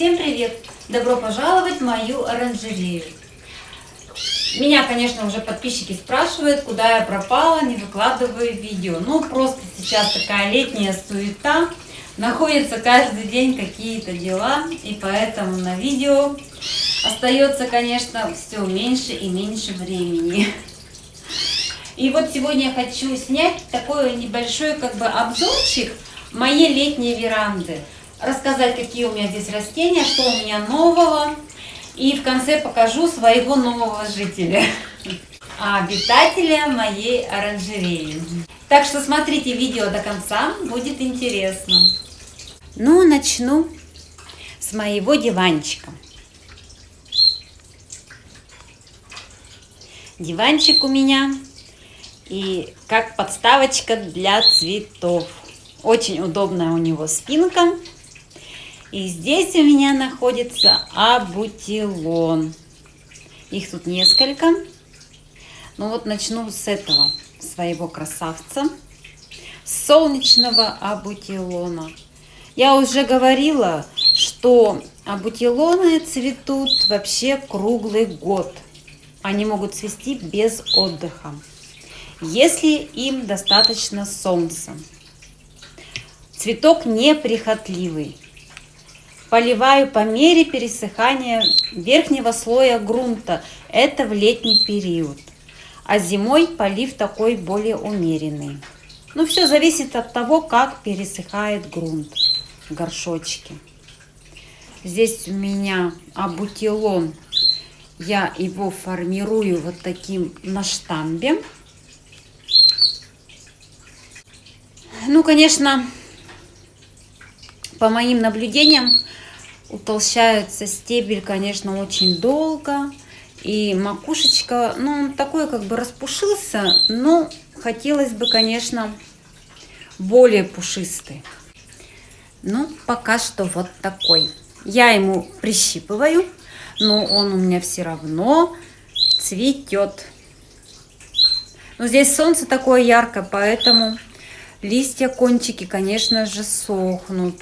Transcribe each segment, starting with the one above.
Всем привет! Добро пожаловать в мою оранжерею. Меня, конечно, уже подписчики спрашивают, куда я пропала, не выкладываю видео. Ну, просто сейчас такая летняя суета, находятся каждый день какие-то дела, и поэтому на видео остается, конечно, все меньше и меньше времени. И вот сегодня я хочу снять такой небольшой как бы обзорчик моей летней веранды. Рассказать, какие у меня здесь растения, что у меня нового. И в конце покажу своего нового жителя, обитателя моей оранжереи. Так что смотрите видео до конца, будет интересно. Ну, начну с моего диванчика. Диванчик у меня и как подставочка для цветов. Очень удобная у него спинка. И здесь у меня находится абутилон. Их тут несколько. Ну вот начну с этого своего красавца. Солнечного абутилона. Я уже говорила, что абутилоны цветут вообще круглый год. Они могут цвести без отдыха, если им достаточно солнца. Цветок неприхотливый. Поливаю по мере пересыхания верхнего слоя грунта. Это в летний период. А зимой полив такой более умеренный. Ну, все зависит от того, как пересыхает грунт в горшочке. Здесь у меня абутилон. Я его формирую вот таким на штамбе. Ну, конечно, по моим наблюдениям, утолщается стебель, конечно, очень долго. И макушечка, ну, он такой как бы распушился, но хотелось бы, конечно, более пушистый. Ну, пока что вот такой. Я ему прищипываю, но он у меня все равно цветет. Но здесь солнце такое яркое, поэтому листья, кончики, конечно же, сохнут.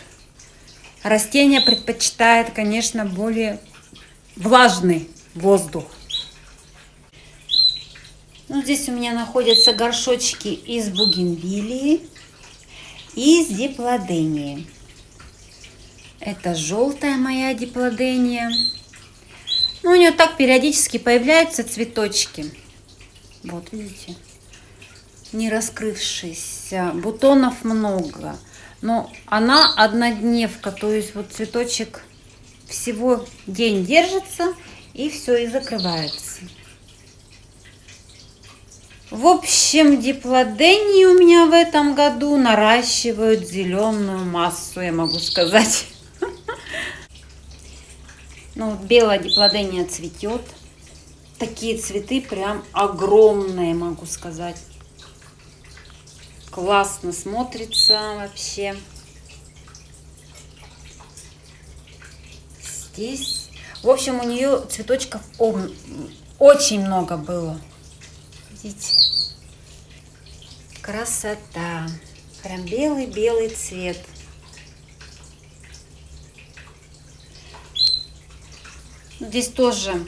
Растение предпочитает, конечно, более влажный воздух. Ну, здесь у меня находятся горшочки из бугенвилии и из диплодении. Это желтая моя диплодения. Ну, у нее так периодически появляются цветочки. Вот, видите, не раскрывшиеся. Бутонов много. Но она однодневка, то есть вот цветочек всего день держится и все, и закрывается. В общем, диплодении у меня в этом году наращивают зеленую массу, я могу сказать. Ну, белая диплодения цветет. Такие цветы прям огромные, могу сказать. Классно смотрится вообще. Здесь, в общем, у нее цветочков очень много было. Видите? Красота. Прям белый-белый цвет. Здесь тоже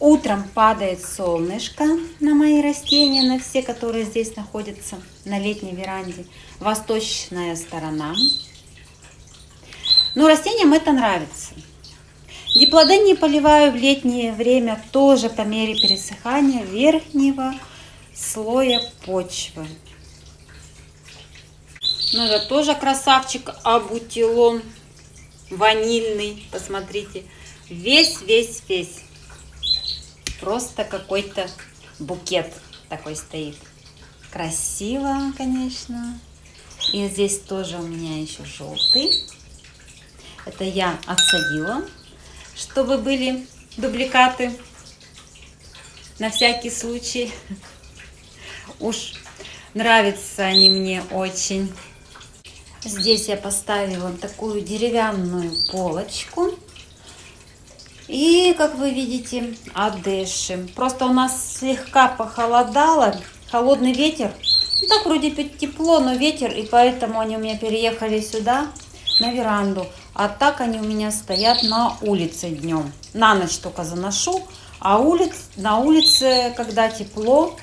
Утром падает солнышко на мои растения, на все, которые здесь находятся на летней веранде. Восточная сторона. Но растениям это нравится. Диплодении поливаю в летнее время тоже по мере пересыхания верхнего слоя почвы. Ну это тоже красавчик абутилон ванильный. Посмотрите. Весь-весь-весь. Просто какой-то букет такой стоит. Красиво, конечно. И здесь тоже у меня еще желтый. Это я отсадила, чтобы были дубликаты на всякий случай. Уж нравятся они мне очень. Здесь я поставила такую деревянную полочку и, как вы видите, одышим. Просто у нас слегка похолодало, холодный ветер. Ну, так вроде тепло, но ветер, и поэтому они у меня переехали сюда, на веранду. А так они у меня стоят на улице днем. На ночь только заношу. А улиц, на улице, когда тепло,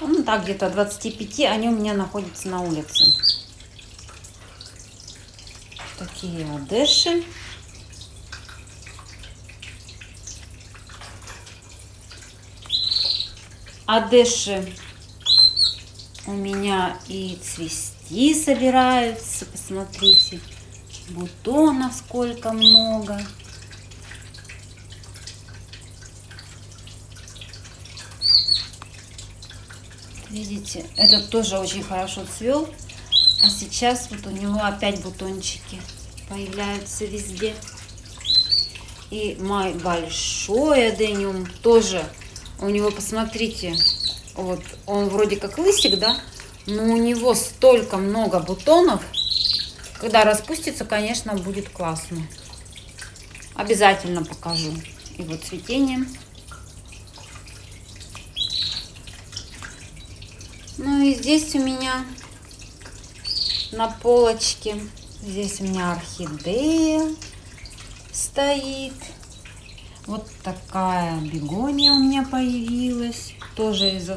ну так где-то 25, они у меня находятся на улице. Такие одеши. Одеши у меня и цвести собираются. Посмотрите, бутонов сколько много. Видите, этот тоже очень хорошо цвел. А сейчас вот у него опять бутончики появляются везде. И мой большой адениум тоже. У него, посмотрите, вот он вроде как лысик, да? Но у него столько много бутонов. Когда распустится, конечно, будет классно. Обязательно покажу его цветение. Ну и здесь у меня на полочке, здесь у меня орхидея стоит. Вот такая бегония у меня появилась. Тоже из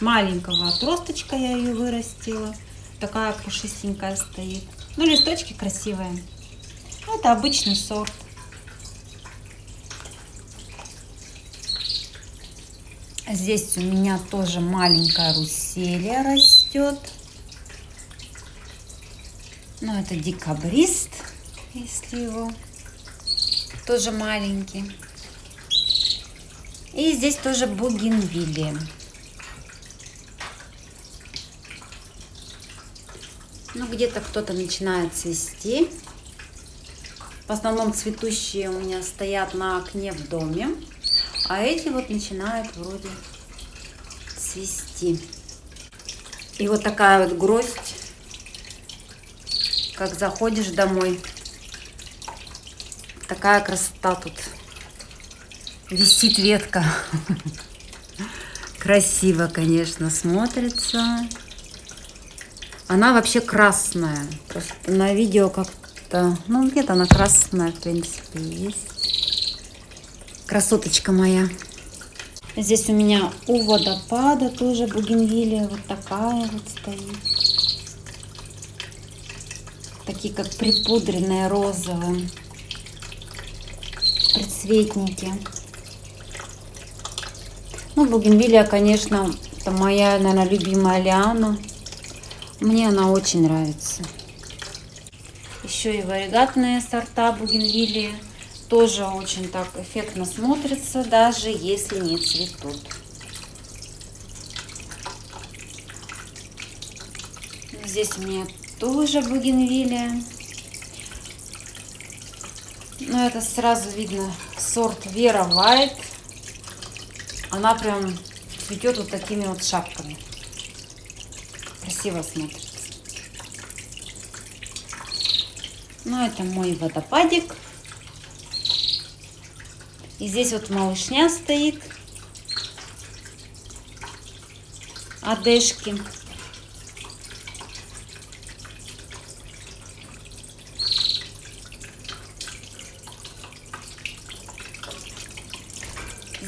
маленького отросточка я ее вырастила. Такая пушистенькая стоит. Ну, листочки красивые. Это обычный сорт. Здесь у меня тоже маленькая руселия растет. Ну, это декабрист, если его тоже маленький. И здесь тоже бугенвилли. Ну, где-то кто-то начинает цвести. В основном цветущие у меня стоят на окне в доме. А эти вот начинают вроде цвести. И вот такая вот гроздь, как заходишь домой. Такая красота тут. Висит ветка. Красиво, конечно, смотрится. Она вообще красная. Просто на видео как-то... Ну, где-то она красная, в принципе, есть. Красоточка моя. Здесь у меня у водопада тоже бугенвилия вот такая вот стоит. Такие как припудренные розовые. Предцветники. Ну, бугенвилия, конечно, это моя, наверное, любимая лиана. Мне она очень нравится. Еще и варигатные сорта бугенвилии тоже очень так эффектно смотрится, даже если не цветут. Здесь у меня тоже бугенвилия. Но это сразу видно сорт Вера Вайт. Она прям цветет вот такими вот шапками. Красиво смотрится. Ну, это мой водопадик. И здесь вот малышня стоит. Одежки.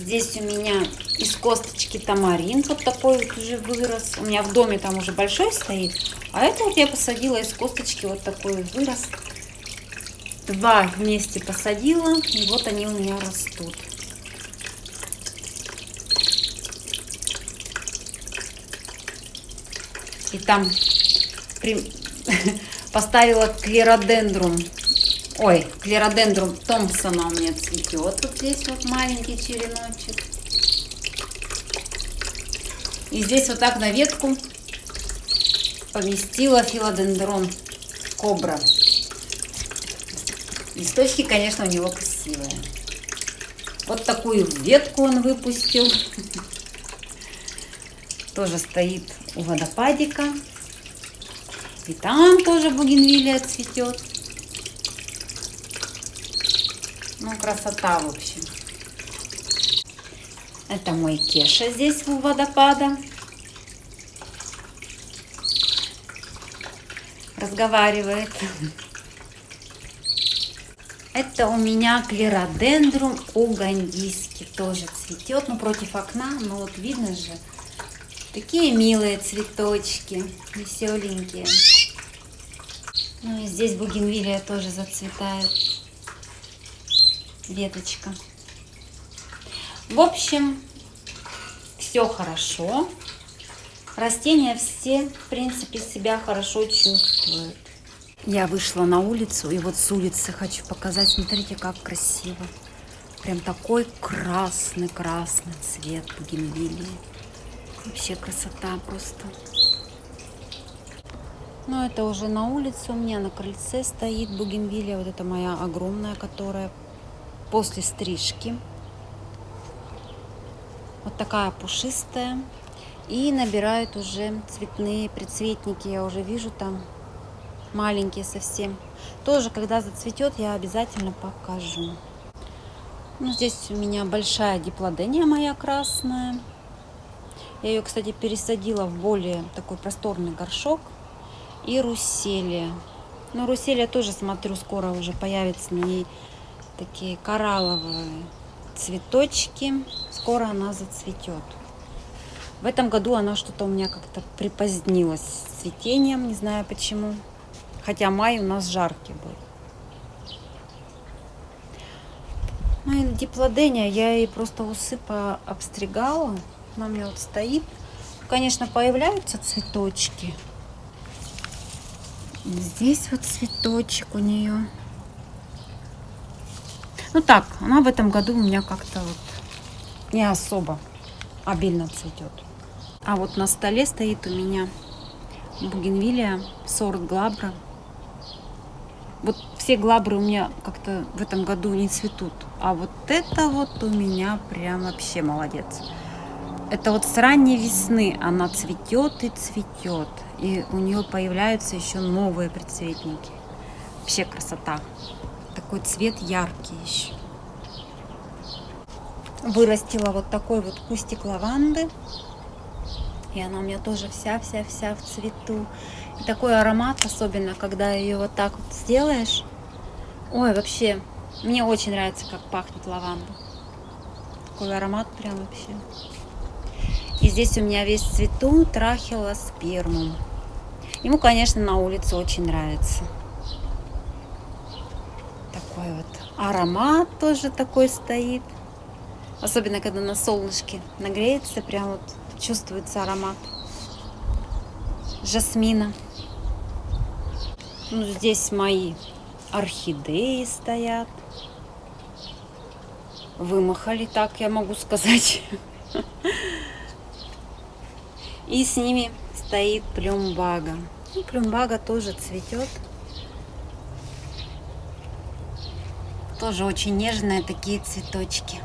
Здесь у меня из косточки тамарин вот такой вот уже вырос. У меня в доме там уже большой стоит. А это вот я посадила из косточки вот такой вырос два вместе посадила, и вот они у меня растут. И там при... поставила клеродендрум. Ой, клеродендрум Томпсона у меня цветет. Вот здесь вот маленький череночек. И здесь вот так на ветку поместила филодендрон кобра. Листочки, конечно, у него красивые. Вот такую ветку он выпустил. Тоже стоит у водопадика. И там тоже бугенвилия цветет. Ну, красота, в общем. Это мой Кеша здесь у водопада. Разговаривает. Это у меня клеродендрум угандийский. Тоже цветет, ну против окна. Но вот видно же, такие милые цветочки, веселенькие. Ну и здесь бугенвилия тоже зацветает. Веточка. В общем, все хорошо. Растения все, в принципе, себя хорошо чувствуют. Я вышла на улицу, и вот с улицы хочу показать. Смотрите, как красиво. Прям такой красный-красный цвет бугенвилии. Вообще красота просто. Но это уже на улице у меня на крыльце стоит бугенвилия. Вот это моя огромная, которая после стрижки. Вот такая пушистая. И набирают уже цветные предцветники. Я уже вижу там маленькие совсем. Тоже, когда зацветет, я обязательно покажу. Ну, здесь у меня большая диплодения моя красная. Я ее, кстати, пересадила в более такой просторный горшок. И руселия. Ну, руселия тоже, смотрю, скоро уже появится на ней такие коралловые цветочки. Скоро она зацветет. В этом году она что-то у меня как-то припозднилась с цветением, не знаю почему. Хотя май у нас жаркий был. Ну и диплодения я ей просто усыпа обстригала. Она у меня вот стоит. Конечно, появляются цветочки. Здесь вот цветочек у нее. Ну так, она в этом году у меня как-то вот не особо обильно цветет. А вот на столе стоит у меня бугенвилия сорт глабра вот все глабры у меня как-то в этом году не цветут. А вот это вот у меня прям вообще молодец. Это вот с ранней весны она цветет и цветет. И у нее появляются еще новые предцветники. Вообще красота. Такой цвет яркий еще. Вырастила вот такой вот кустик лаванды. И она у меня тоже вся-вся-вся в цвету. И такой аромат, особенно когда ее вот так вот сделаешь. Ой, вообще, мне очень нравится, как пахнет лаванда. Такой аромат прям вообще. И здесь у меня весь цвету трахилоспермум. Ему, конечно, на улице очень нравится. Такой вот аромат тоже такой стоит. Особенно, когда на солнышке нагреется, прям вот чувствуется аромат жасмина. Ну, здесь мои орхидеи стоят. Вымахали, так я могу сказать. И с ними стоит плюмбага. Ну, плюмбага тоже цветет. Тоже очень нежные такие цветочки.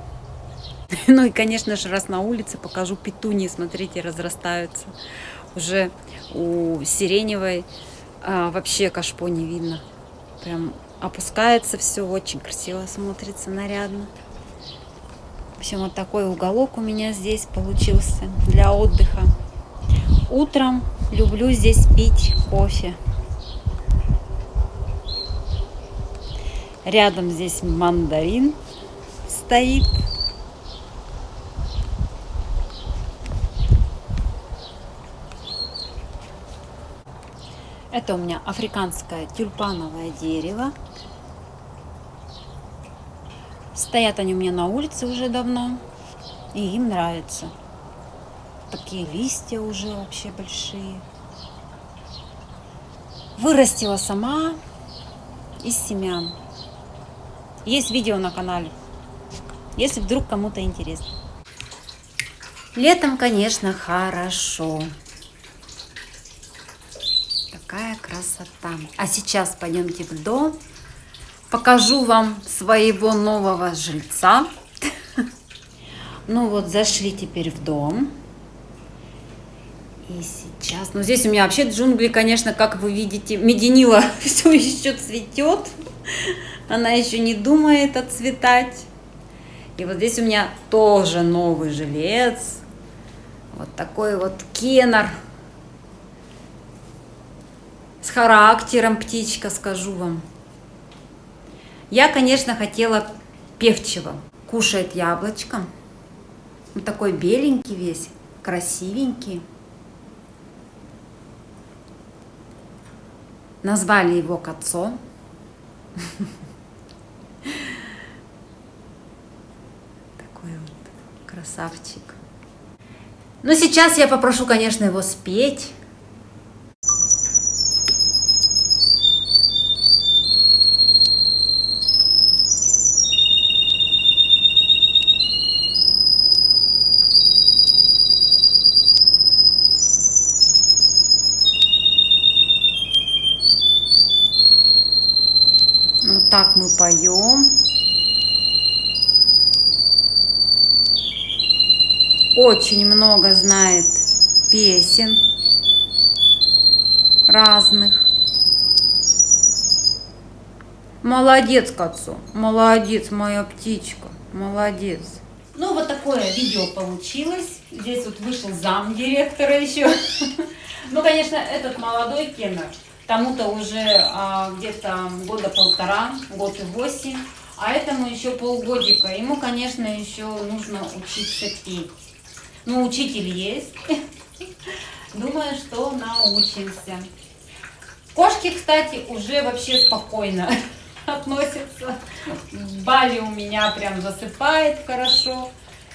Ну и, конечно же, раз на улице покажу петунии. Смотрите, разрастаются. Уже у сиреневой а, вообще кашпо не видно. Прям опускается все, очень красиво смотрится, нарядно. В общем, вот такой уголок у меня здесь получился для отдыха. Утром люблю здесь пить кофе. Рядом здесь мандарин стоит. Это у меня африканское тюльпановое дерево. Стоят они у меня на улице уже давно. И им нравится. Такие листья уже вообще большие. Вырастила сама из семян. Есть видео на канале, если вдруг кому-то интересно. Летом, конечно, хорошо какая красота. А сейчас пойдемте в дом. Покажу вам своего нового жильца. Ну вот, зашли теперь в дом. И сейчас... Ну, здесь у меня вообще джунгли, конечно, как вы видите, меденила все еще цветет. Она еще не думает отцветать. И вот здесь у меня тоже новый жилец. Вот такой вот кеннер с характером птичка, скажу вам. Я, конечно, хотела певчего. Кушает яблочко. Он такой беленький весь, красивенький. Назвали его Кацо. Такой вот красавчик. Ну, сейчас я попрошу, конечно, его спеть. Вот так мы поем. Очень много знает песен разных. Молодец, Кацу, молодец, моя птичка, молодец. Ну, вот такое видео получилось. Здесь вот вышел зам директора еще. Ну, конечно, этот молодой кеннер Тому-то уже а, где-то года полтора, год и восемь. А этому еще полгодика. Ему, конечно, еще нужно учиться петь. Ну, учитель есть. Думаю, что научимся. Кошки, кстати, уже вообще спокойно относятся. Бали у меня прям засыпает хорошо,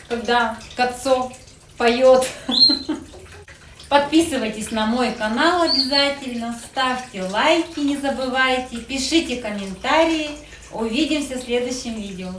когда Кацо поет. Подписывайтесь на мой канал обязательно, ставьте лайки, не забывайте, пишите комментарии. Увидимся в следующем видео.